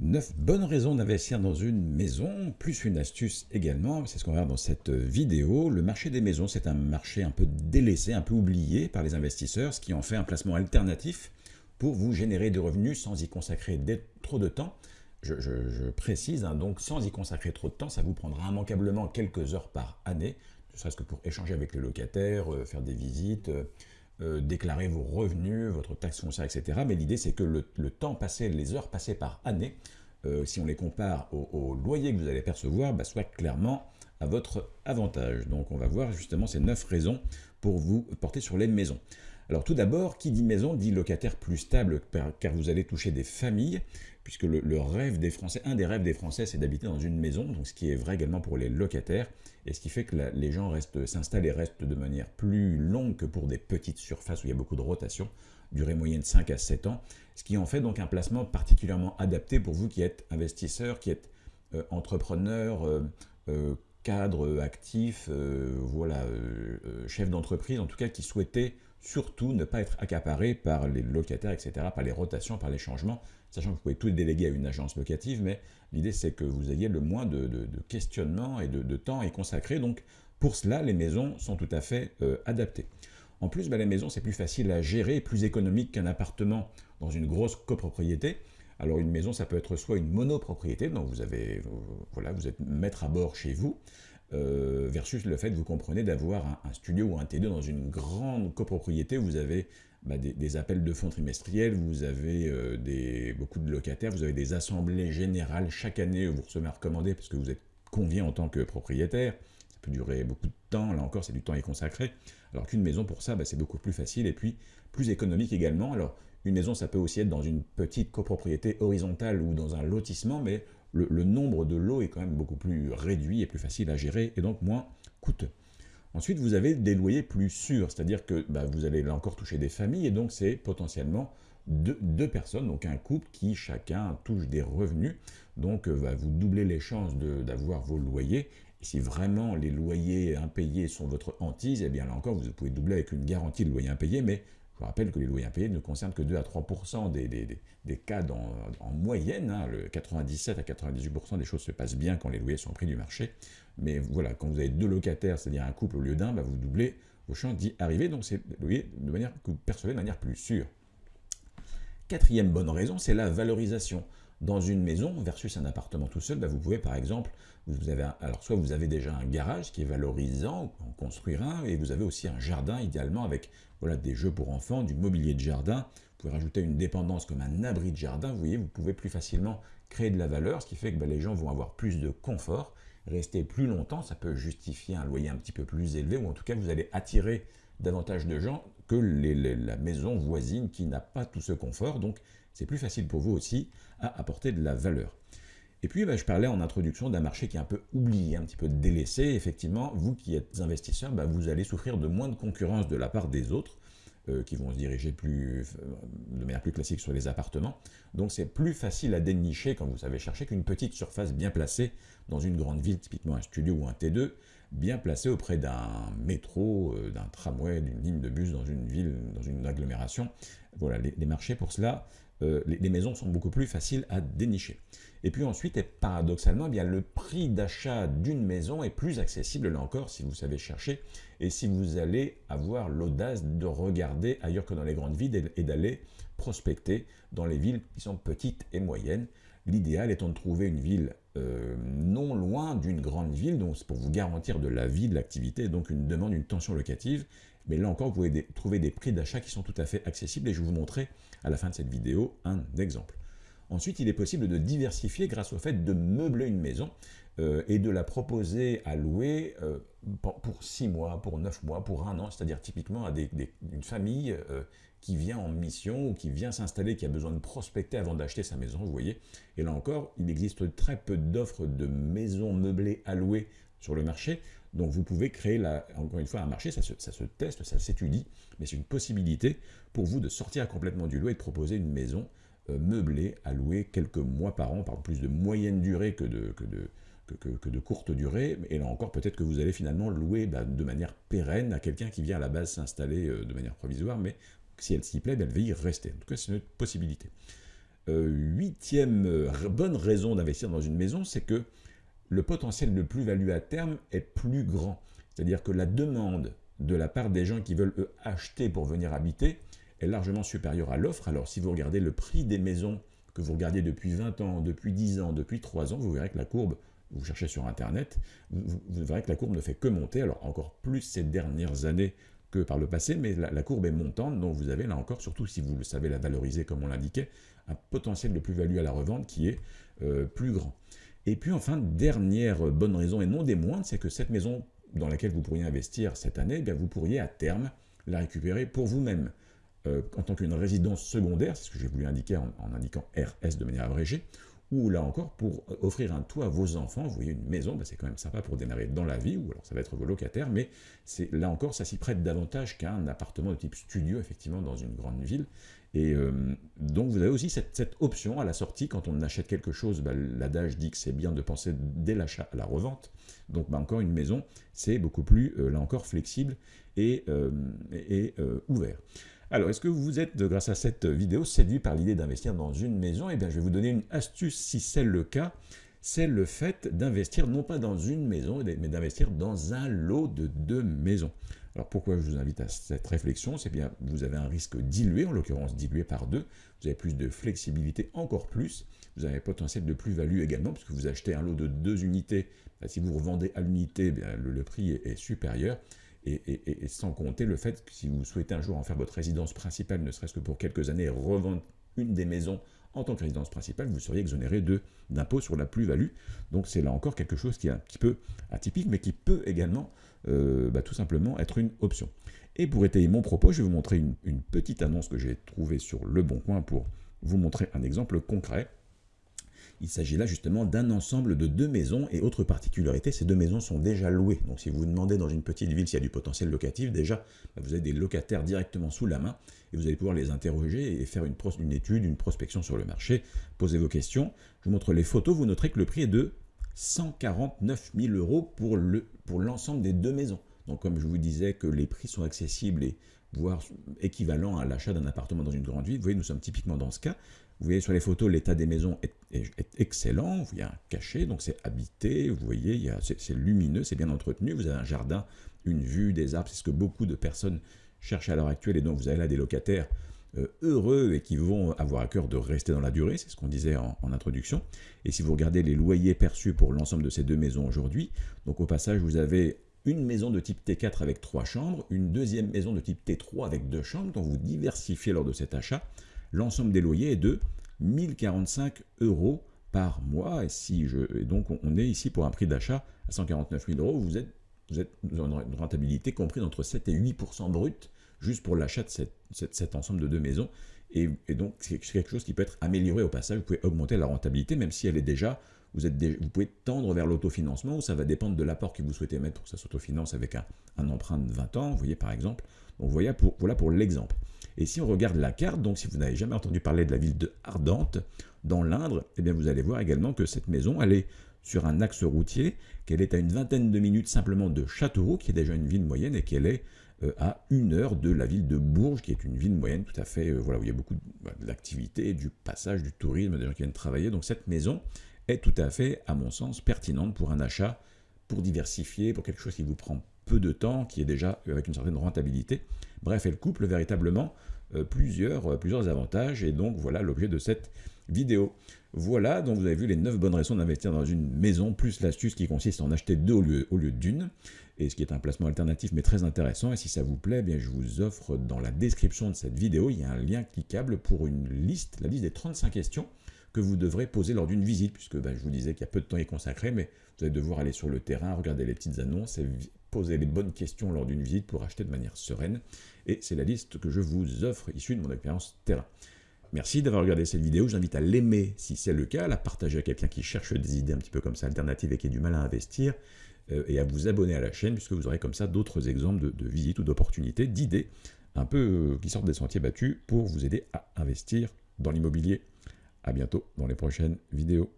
9 bonnes raisons d'investir dans une maison, plus une astuce également, c'est ce qu'on va voir dans cette vidéo. Le marché des maisons, c'est un marché un peu délaissé, un peu oublié par les investisseurs, ce qui en fait un placement alternatif pour vous générer des revenus sans y consacrer trop de temps. Je, précise, hein, donc sans y consacrer trop de temps, ça vous prendra immanquablement quelques heures par année, ne serait-ce que pour échanger avec les locataires, euh, faire des visites, euh, euh, déclarer vos revenus, votre taxe foncière, etc. Mais l'idée, c'est que le, temps passé, les heures passées par année, euh, si on les compare au, loyer que vous allez percevoir, bah, soit clairement à votre avantage. Donc on va voir justement ces neuf raisons pour vous porter sur les maisons. Alors tout d'abord, qui dit maison dit locataire plus stable, car vous allez toucher des familles, puisque le, rêve des Français, un des rêves des Français, c'est d'habiter dans une maison, ce qui est vrai également pour les locataires, et ce qui fait que les gens s'installent et restent de manière plus longue que pour des petites surfaces où il y a beaucoup de rotation, durée moyenne 5 à 7 ans, ce qui en fait donc un placement particulièrement adapté pour vous qui êtes investisseur, qui êtes euh, entrepreneur, euh, euh, cadre actif, voilà, chef d'entreprise, en tout cas qui souhaitait surtout ne pas être accaparé par les locataires, etc., par les rotations, par les changements, sachant que vous pouvez tout déléguer à une agence locative, mais l'idée c'est que vous ayez le moins de, questionnements et de, temps à y consacrer. Donc pour cela, les maisons sont tout à fait euh, adaptées. En plus, bah, les maisons, c'est plus facile à gérer, plus économique qu'un appartement dans une grosse copropriété. Alors une maison, ça peut être soit une monopropriété, donc vous, avez, voilà, vous êtes maître à bord chez vous, euh, versus le fait, vous comprenez, d'avoir un, studio ou un T2 dans une grande copropriété, vous avez bah, des, appels de fonds trimestriels, vous avez euh, des, beaucoup de locataires, vous avez des assemblées générales chaque année vous recevez à recommander parce que vous êtes convié en tant que propriétaire. Ça peut durer beaucoup de temps, là encore c'est du temps est consacré. Alors qu'une maison pour ça, bah, c'est beaucoup plus facile et puis plus économique également. Alors une maison ça peut aussi être dans une petite copropriété horizontale ou dans un lotissement, mais le, nombre de lots est quand même beaucoup plus réduit et plus facile à gérer et donc moins coûteux. Ensuite, vous avez des loyers plus sûrs, c'est-à-dire que bah, vous allez là encore toucher des familles, et donc c'est potentiellement deux, personnes, donc un couple qui chacun touche des revenus, donc euh, va vous doubler les chances d'avoir vos loyers. Si vraiment les loyers impayés sont votre hantise, eh bien là encore, vous pouvez doubler avec une garantie de loyer impayé, mais je rappelle que les loyers impayés ne concernent que 2 à 3% des, cas en moyenne. Hein. le 97 à 98% des choses se passent bien quand les loyers sont pris du marché. Mais voilà, quand vous avez deux locataires, c'est-à-dire un couple au lieu d'un, bah, vous doublez vos chances d'y arriver. Donc c'est de manière que vous percevez de manière plus sûre. Quatrième bonne raison, c'est la valorisation. Dans une maison versus un appartement tout seul, bah, vous pouvez par exemple, alors soit vous avez déjà un garage qui est valorisant, en construire un, et vous avez aussi un jardin idéalement avec voilà, des jeux pour enfants, du mobilier de jardin. Vous pouvez rajouter une dépendance comme un abri de jardin. Vous voyez, vous pouvez plus facilement créer de la valeur, ce qui fait que bah, les gens vont avoir plus de confort, rester plus longtemps. Ça peut justifier un loyer un petit peu plus élevé, ou en tout cas, vous allez attirer davantage de gens que la maison voisine qui n'a pas tout ce confort. Donc, c'est plus facile pour vous aussi à apporter de la valeur. Et puis, bah, je parlais en introduction d'un marché qui est un peu oublié, un petit peu délaissé. Effectivement, vous qui êtes investisseur, bah, vous allez souffrir de moins de concurrence de la part des autres, euh, qui vont se diriger euh, de manière plus classique sur les appartements. Donc, c'est plus facile à dénicher quand vous savez chercher qu'une petite surface bien placée dans une grande ville, typiquement un studio ou un T2, bien placé auprès d'un métro, euh, d'un tramway, d'une ligne de bus dans une ville, dans une agglomération. Voilà, les, marchés pour cela, les, les, maisons sont beaucoup plus faciles à dénicher. Et puis ensuite, et paradoxalement, eh bien, le prix d'achat d'une maison est plus accessible, là encore, si vous savez chercher, et si vous allez avoir l'audace de regarder ailleurs que dans les grandes villes et d'aller prospecter dans les villes qui sont petites et moyennes. L'idéal étant de trouver une ville euh, non loin d'une grande ville, donc c'est pour vous garantir de la vie, de l'activité, donc une demande, une tension locative. Mais là encore, vous pouvez trouver des prix d'achat qui sont tout à fait accessibles et je vais vous montrer à la fin de cette vidéo un exemple. Ensuite, il est possible de diversifier grâce au fait de meubler une maison euh, et de la proposer à louer euh, pour 6 mois, pour 9 mois, pour un an, c'est-à-dire typiquement à une famille euh, qui vient en mission ou qui vient s'installer, qui a besoin de prospecter avant d'acheter sa maison, vous voyez. Et là encore, il existe très peu d'offres de maisons meublées à louer sur le marché, donc vous pouvez créer, encore une fois, un marché, ça se, ça se teste, ça s'étudie, mais c'est une possibilité pour vous de sortir complètement du lot et de proposer une maison euh, meublé à louer quelques mois par an, par plus de moyenne durée que de, que de, que, de courte durée, et là encore peut-être que vous allez finalement louer bah, de manière pérenne à quelqu'un qui vient à la base s'installer euh, de manière provisoire, mais si elle s'y plaît, bah, elle va y rester. En tout cas, c'est une possibilité. huitième bonne raison d'investir dans une maison, c'est que le potentiel de plus-value à terme est plus grand. C'est-à-dire que la demande de la part des gens qui veulent eux, acheter pour venir habiter est largement supérieure à l'offre. Alors si vous regardez le prix des maisons que vous regardiez depuis 20 ans, depuis 10 ans, depuis 3 ans, vous verrez que la courbe, vous cherchez sur Internet, vous, verrez que la courbe ne fait que monter, alors encore plus ces dernières années que par le passé, mais la, courbe est montante, donc vous avez là encore, surtout si vous le savez la valoriser comme on l'indiquait, un potentiel de plus-value à la revente qui est euh, plus grand. Et puis enfin, dernière bonne raison, et non des moindres, c'est que cette maison dans laquelle vous pourriez investir cette année, eh vous pourriez à terme la récupérer pour vous-même. Euh, en tant qu'une résidence secondaire, c'est ce que j'ai voulu indiquer en, indiquant RS de manière abrégée, ou là encore pour offrir un toit à vos enfants, vous voyez une maison, ben, c'est quand même sympa pour démarrer dans la vie, ou alors ça va être vos locataires, mais là encore ça s'y prête davantage qu'un appartement de type studio, effectivement, dans une grande ville, et euh, donc vous avez aussi cette, option à la sortie, quand on achète quelque chose, bah, l'adage dit que c'est bien de penser dès l'achat à la revente. Donc bah, encore une maison, c'est beaucoup plus, euh, là encore, flexible et, euh, ouvert. Alors, est-ce que vous êtes, grâce à cette vidéo, séduit par l'idée d'investir dans une maison? Eh bien, je vais vous donner une astuce si c'est le cas. C'est le fait d'investir non pas dans une maison, mais d'investir dans un lot de deux maisons. Alors pourquoi je vous invite à cette réflexion? C'est bien, vous avez un risque dilué, en l'occurrence dilué par deux, vous avez plus de flexibilité, encore plus, vous avez potentiel de plus-value également, puisque vous achetez un lot de deux unités, bah, si vous revendez à l'unité, eh le, prix est, supérieur, et, sans compter le fait que si vous souhaitez un jour en faire votre résidence principale, ne serait-ce que pour quelques années, revendre une des maisons en tant que résidence principale, vous seriez exonéré d'impôt sur la plus-value. Donc c'est là encore quelque chose qui est un petit peu atypique, mais qui peut également euh, bah, tout simplement être une option. Et pour étayer mon propos, je vais vous montrer une, petite annonce que j'ai trouvée sur Le Bon Coin pour vous montrer un exemple concret. Il s'agit là justement d'un ensemble de deux maisons et autre particularité, ces deux maisons sont déjà louées. Donc si vous vous demandez dans une petite ville s'il y a du potentiel locatif, déjà bah, vous avez des locataires directement sous la main et vous allez pouvoir les interroger et faire une, étude, une prospection sur le marché, poser vos questions. Je vous montre les photos, vous noterez que le prix est de 149 000 euros pour l'ensemble des deux maisons. Donc comme je vous disais que les prix sont accessibles et voire équivalents à l'achat d'un appartement dans une grande ville, vous voyez, nous sommes typiquement dans ce cas. Vous voyez sur les photos, l'état des maisons est, excellent, vous voyez un cachet, donc c'est habité, vous voyez, c'est lumineux, c'est bien entretenu, vous avez un jardin, une vue, des arbres, c'est ce que beaucoup de personnes cherchent à l'heure actuelle, et donc vous avez là des locataires euh, heureux et qui vont avoir à cœur de rester dans la durée, c'est ce qu'on disait en, introduction. Et si vous regardez les loyers perçus pour l'ensemble de ces deux maisons aujourd'hui, donc au passage vous avez une maison de type T4 avec trois chambres, une deuxième maison de type T3 avec deux chambres, donc vous diversifiez lors de cet achat. L'ensemble des loyers est de 1045 euros par mois, et, si je, et donc on est ici pour un prix d'achat à 149 000 euros, vous êtes, vous êtes une rentabilité comprise entre 7 et 8% brut juste pour l'achat de cet ensemble de deux maisons. Et, donc, c'est quelque chose qui peut être amélioré au passage. Vous pouvez augmenter la rentabilité, même si elle est déjà, vous, pouvez tendre vers l'autofinancement, ou ça va dépendre de l'apport que vous souhaitez mettre pour que ça s'autofinance avec un, emprunt de 20 ans, vous voyez par exemple. Donc voilà pour, l'exemple. Et si on regarde la carte, donc si vous n'avez jamais entendu parler de la ville de Ardente, dans l'Indre, eh bien vous allez voir également que cette maison, elle est sur un axe routier, qu'elle est à une vingtaine de minutes simplement de Châteauroux, qui est déjà une ville moyenne, et qu'elle est euh, à une heure de la ville de Bourges, qui est une ville moyenne tout à fait, euh, voilà, où il y a beaucoup d'activités, du passage, du tourisme, des gens qui viennent travailler. Donc cette maison est tout à fait, à mon sens, pertinente pour un achat, pour diversifier, pour quelque chose qui vous prend peu de temps, qui est déjà avec une certaine rentabilité. Bref, elle couple véritablement euh, plusieurs, plusieurs avantages, et donc voilà l'objet de cette vidéo. Voilà, donc vous avez vu les 9 bonnes raisons d'investir dans une maison, plus l'astuce qui consiste en acheter deux au lieu, au lieu d'une, et ce qui est un placement alternatif mais très intéressant. Et si ça vous plaît, eh bien je vous offre dans la description de cette vidéo, il y a un lien cliquable pour une liste, la liste des 35 questions que vous devrez poser lors d'une visite, puisque ben, je vous disais qu'il y a peu de temps y consacré, mais vous allez devoir aller sur le terrain, regarder les petites annonces et poser les bonnes questions lors d'une visite pour acheter de manière sereine. Et c'est la liste que je vous offre issue de mon expérience terrain. Merci d'avoir regardé cette vidéo, j'invite à l'aimer si c'est le cas, à la partager à quelqu'un qui cherche des idées un petit peu comme ça alternatives et qui a du mal à investir, euh, et à vous abonner à la chaîne, puisque vous aurez comme ça d'autres exemples de, visites ou d'opportunités, d'idées, un peu euh, qui sortent des sentiers battus pour vous aider à investir dans l'immobilier. A bientôt dans les prochaines vidéos.